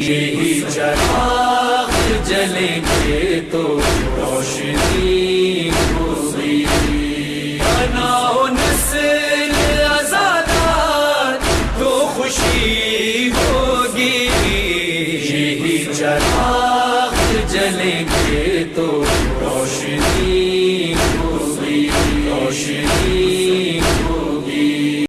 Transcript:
یہی چراغ جلیں گے تو روشنی ہوگی بنا ہو تو خوشی ہوگی یہی چراغ جلیں گے تو روشنی ہوگی۔ روشنی